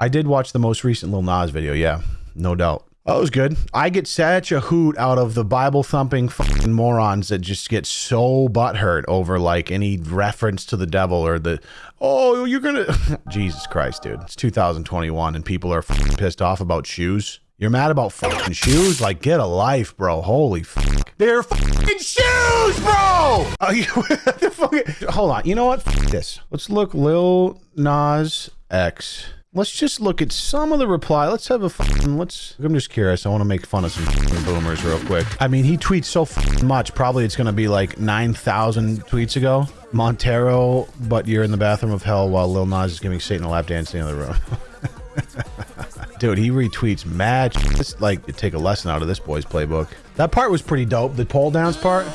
I did watch the most recent Lil Nas video. Yeah, no doubt. That was good. I get such a hoot out of the Bible thumping fucking morons that just get so butthurt over like any reference to the devil or the, oh, you're gonna, Jesus Christ, dude. It's 2021 and people are pissed off about shoes. You're mad about fucking shoes? Like, get a life, bro. Holy fuck. They're fucking shoes, bro! Oh, you, the fucking, hold on. You know what? Fuck this. Let's look Lil Nas X. Let's just look at some of the reply. Let's have a fucking, let's, I'm just curious. I want to make fun of some boomers real quick. I mean, he tweets so much. Probably it's going to be like 9,000 tweets ago. Montero, but you're in the bathroom of hell while Lil Nas is giving Satan a lap dance in the other room. Dude, he retweets mad. It's like take a lesson out of this boy's playbook. That part was pretty dope. The pole downs part.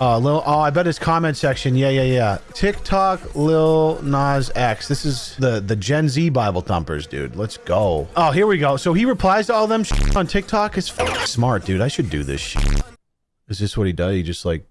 Uh, Lil, oh, I bet his comment section. Yeah, yeah, yeah. TikTok, Lil Nas X. This is the the Gen Z Bible thumpers, dude. Let's go. Oh, here we go. So he replies to all them on TikTok. It's smart, dude. I should do this. Is this what he does? He just like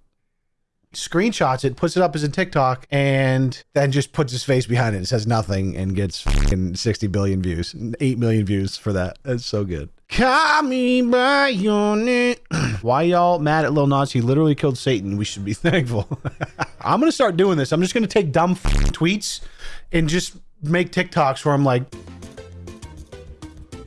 screenshots it, puts it up as a TikTok, and then just puts his face behind it. It says nothing and gets 60 billion views, 8 million views for that. That's so good. Call me by your name. Why y'all mad at Lil Nas? He literally killed Satan. We should be thankful. I'm to start doing this. I'm just to take dumb tweets and just make TikToks where I'm like,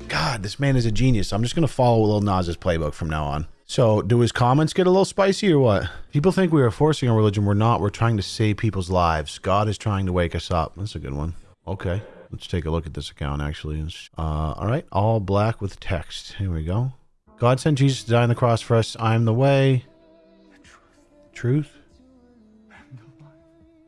God, this man is a genius. I'm just to follow Lil Nas's playbook from now on. So, do his comments get a little spicy or what? People think we are forcing a religion. We're not. We're trying to save people's lives. God is trying to wake us up. That's a good one. Okay. Let's take a look at this account, actually. Uh, all right. All black with text. Here we go. God sent Jesus to die on the cross for us. I am the way, the truth,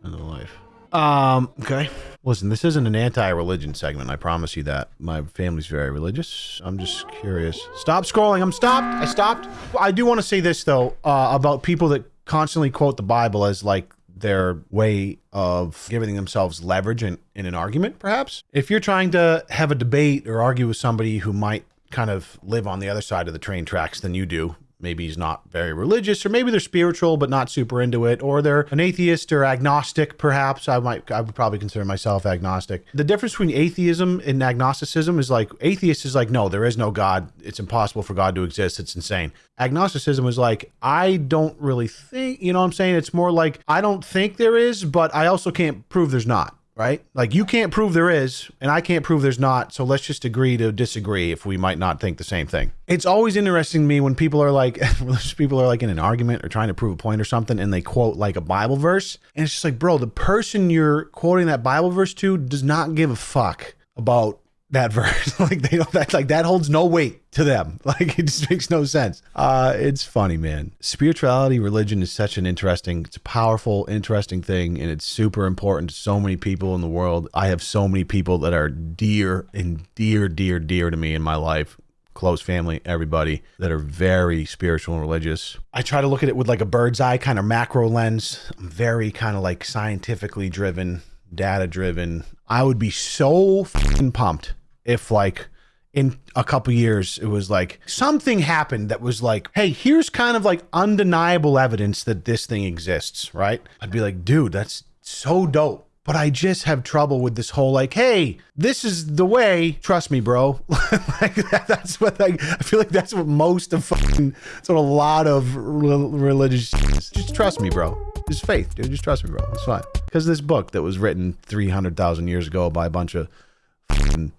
and the life. Um, okay. Listen, this isn't an anti-religion segment. I promise you that. My family's very religious. I'm just curious. Stop scrolling. I'm stopped. I stopped. I do want to say this though uh, about people that constantly quote the Bible as like their way of giving themselves leverage in, in an argument, perhaps. If you're trying to have a debate or argue with somebody who might kind of live on the other side of the train tracks than you do, maybe he's not very religious or maybe they're spiritual but not super into it or they're an atheist or agnostic perhaps. I might i would probably consider myself agnostic. The difference between atheism and agnosticism is like atheist is like no there is no god. It's impossible for god to exist. It's insane. Agnosticism is like i don't really think you know what i'm saying? It's more like i don't think there is but i also can't prove there's not right? Like you can't prove there is, and I can't prove there's not. So let's just agree to disagree if we might not think the same thing. It's always interesting to me when people are like, people are like in an argument or trying to prove a point or something, and they quote like a Bible verse, and it's just like, bro, the person you're quoting that Bible verse to does not give a fuck about that verse. like they don't that like that holds no weight to them. Like it just makes no sense. Uh it's funny, man. Spirituality, religion is such an interesting, it's a powerful, interesting thing, and it's super important to so many people in the world. I have so many people that are dear and dear, dear, dear to me in my life. Close family, everybody that are very spiritual and religious. I try to look at it with like a bird's eye kind of macro lens. I'm very kind of like scientifically driven data driven. I would be so pumped if like in a couple years it was like something happened that was like, hey, here's kind of like undeniable evidence that this thing exists, right? I'd be like, dude, that's so dope. But I just have trouble with this whole like, hey, this is the way. Trust me, bro. like that, that's what I, I feel like. That's what most of fucking, that's what a lot of religious. Just trust me, bro. Just faith, dude. Just trust me, bro. It's fine. Because this book that was written 300,000 years ago by a bunch of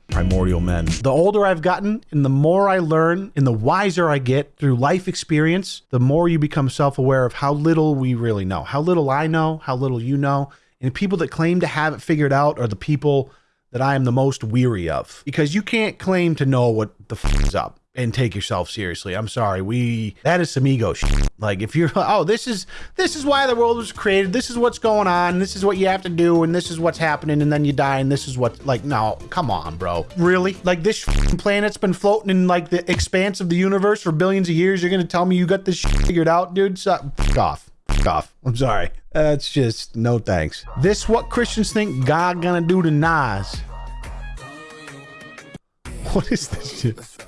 primordial men. The older I've gotten and the more I learn and the wiser I get through life experience, the more you become self aware of how little we really know, how little I know, how little you know. And people that claim to have it figured out are the people that I am the most weary of because you can't claim to know what the f is up and take yourself seriously. I'm sorry. We that is some ego shit. Like if you're oh this is this is why the world was created. This is what's going on. This is what you have to do and this is what's happening and then you die and this is what like no, come on, bro. Really? Like this planet's been floating in like the expanse of the universe for billions of years. You're going to tell me you got this figured out, dude? So, off. off. I'm sorry. That's just no thanks. This what Christians think God gonna do to Nas. What is this shit?